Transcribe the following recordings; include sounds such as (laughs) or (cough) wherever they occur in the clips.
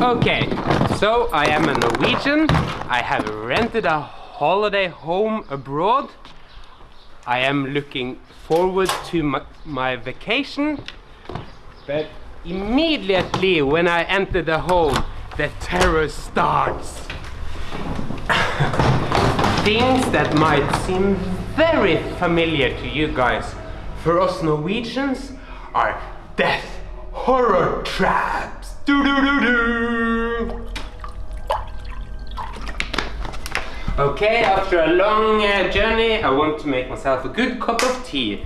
Okay, so I am a Norwegian. I have rented a holiday home abroad. I am looking forward to my, my vacation. But immediately when I enter the home, the terror starts. (laughs) Things that might seem very familiar to you guys, for us Norwegians, are death horror traps. Do do do do. Okay, after a long uh, journey, I want to make myself a good cup of tea.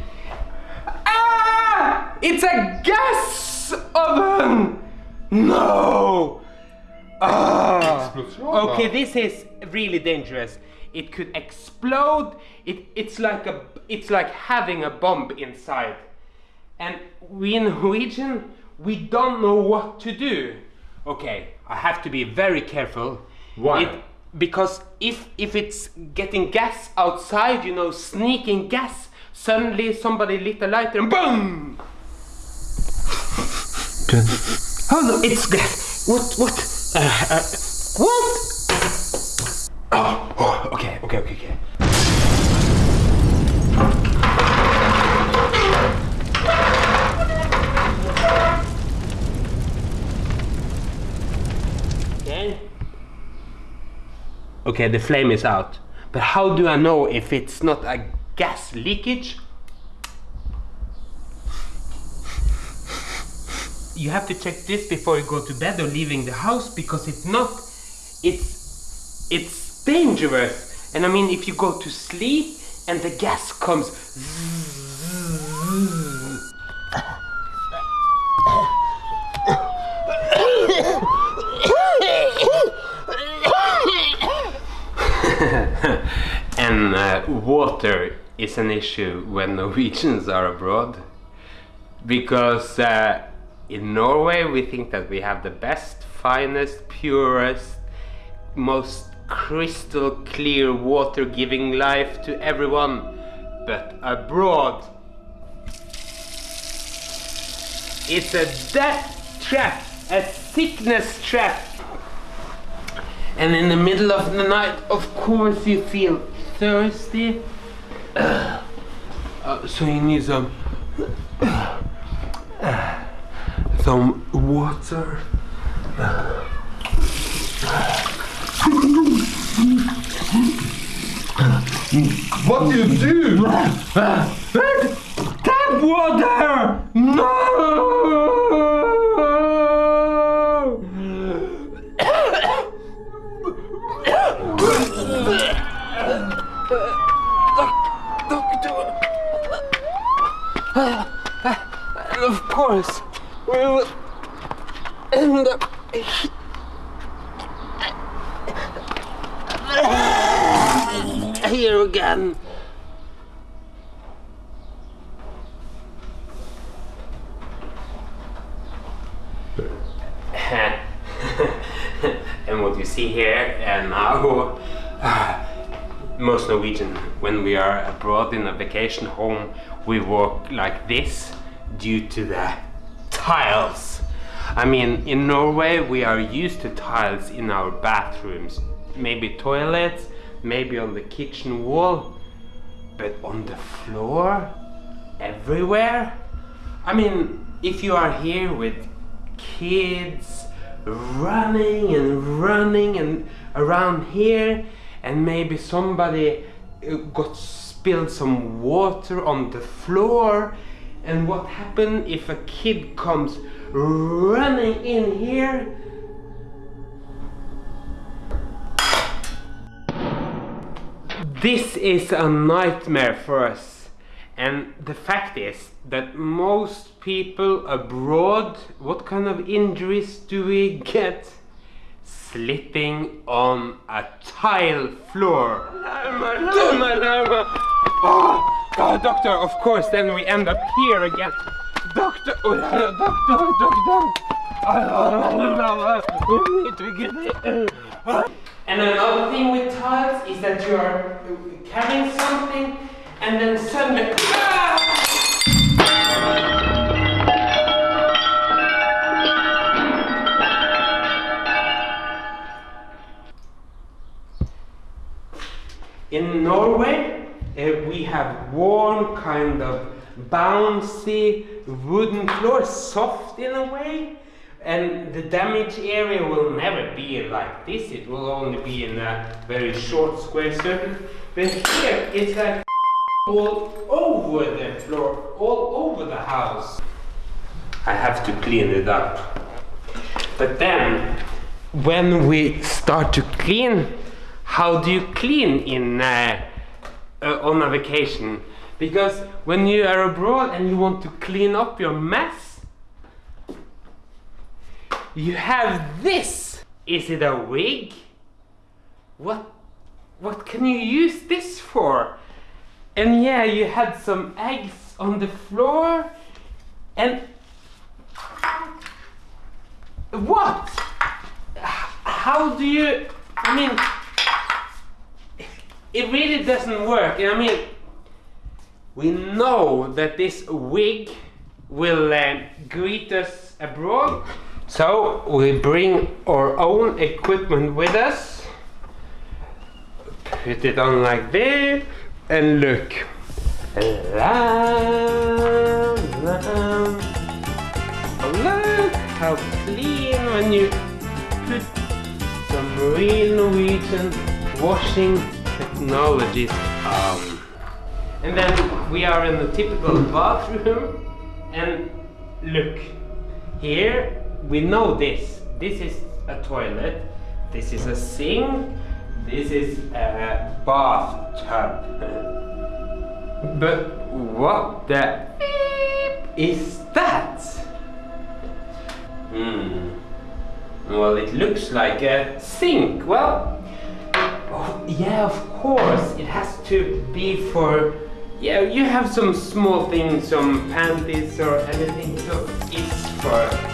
Ah! It's a gas oven! No! Ah! Okay, this is really dangerous. It could explode. It, it's like a, it's like having a bomb inside. And we in Norwegian, we don't know what to do. Okay, I have to be very careful. Why? It, because if if it's getting gas outside, you know, sneaking gas, suddenly somebody lit a lighter and boom! Oh no, it's gas. What? What? Uh, uh, what? Oh, oh, okay, okay, okay, okay. Okay. Okay, the flame is out. But how do I know if it's not a gas leakage? You have to check this before you go to bed or leaving the house because if not, it's it's dangerous. And I mean, if you go to sleep and the gas comes, and uh, water is an issue when (laughs) Norwegians are abroad because uh, in Norway we think that we have the best, finest, purest, most crystal clear water giving life to everyone. But abroad, it's a death trap, a sickness trap. And in the middle of the night, of course, you feel thirsty. Uh, so you need some some water. What do you do? Tap water! No! Of course, we will end up here again. (laughs) and what you see here and now, uh, most Norwegian, when we are abroad in a vacation home, we walk like this due to the tiles. I mean, in Norway, we are used to tiles in our bathrooms, maybe toilets, maybe on the kitchen wall, but on the floor, everywhere. I mean, if you are here with kids running and running and around here, and maybe somebody uh, got spilled some water on the floor, and what happened if a kid comes running in here? This is a nightmare for us. And the fact is that most people abroad, what kind of injuries do we get? Slipping on a tile floor. Oh, oh, doctor, of course, then we end up here again. Doctor, oh, doctor, doctor. We need to get it. And another thing with tiles is that you are carrying something and then suddenly ah! In Norway, uh, we have warm kind of bouncy wooden floor, soft in a way. And the damage area will never be like this, it will only be in a very short square circle. But here it's like (laughs) all over the floor, all over the house. I have to clean it up. But then, when we start to clean, how do you clean in uh, uh, on a vacation? Because when you are abroad and you want to clean up your mess, you have this. Is it a wig? What? What can you use this for? And yeah, you had some eggs on the floor, and what? How do you? I mean, it really doesn't work. I mean, we know that this wig will uh, greet us abroad, so we bring our own equipment with us. Put it on like this, and look. La, la. Look how clean when you put some real Norwegian washing technologies on. And then we are in the typical bathroom and look, here we know this. This is a toilet, this is a sink, this is a bathtub. but what the is that? Hmm. Well, it looks like a sink. Well, oh, yeah, of course. It has to be for. Yeah, you have some small things, some panties or anything. So it's for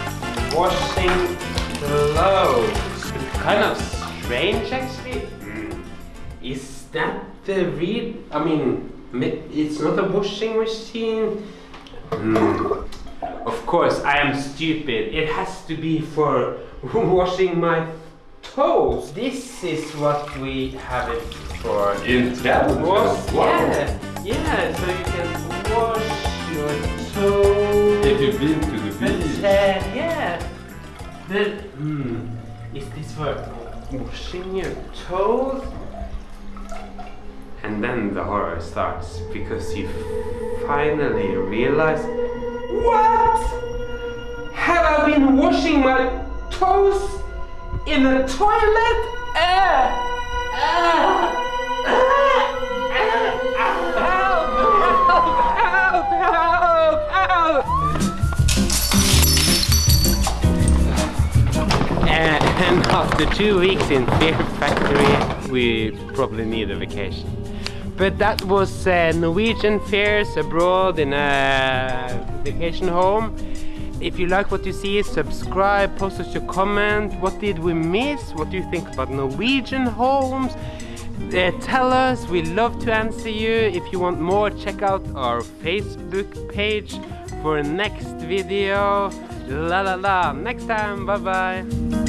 washing clothes. It's kind of strange, actually. Hmm. Is that the real? I mean, it's not a washing machine. Hmm. Of course, I am stupid. It has to be for (laughs) washing my toes. This is what we have it for. Intelligent. Wow. yeah, yeah. So you can wash your toes. If you've been to the beach. uh, yeah. Hmm, is this for washing your toes? And then the horror starts because you finally realize What? Have I been washing my toes in the toilet? Ah! Ah! And (laughs) after two weeks in Fear Factory, we probably need a vacation. But that was uh, Norwegian fairs abroad in a vacation home. If you like what you see, subscribe, post us your comment. What did we miss? What do you think about Norwegian homes? Uh, tell us, we love to answer you. If you want more, check out our Facebook page for next video. La la la. Next time, bye bye.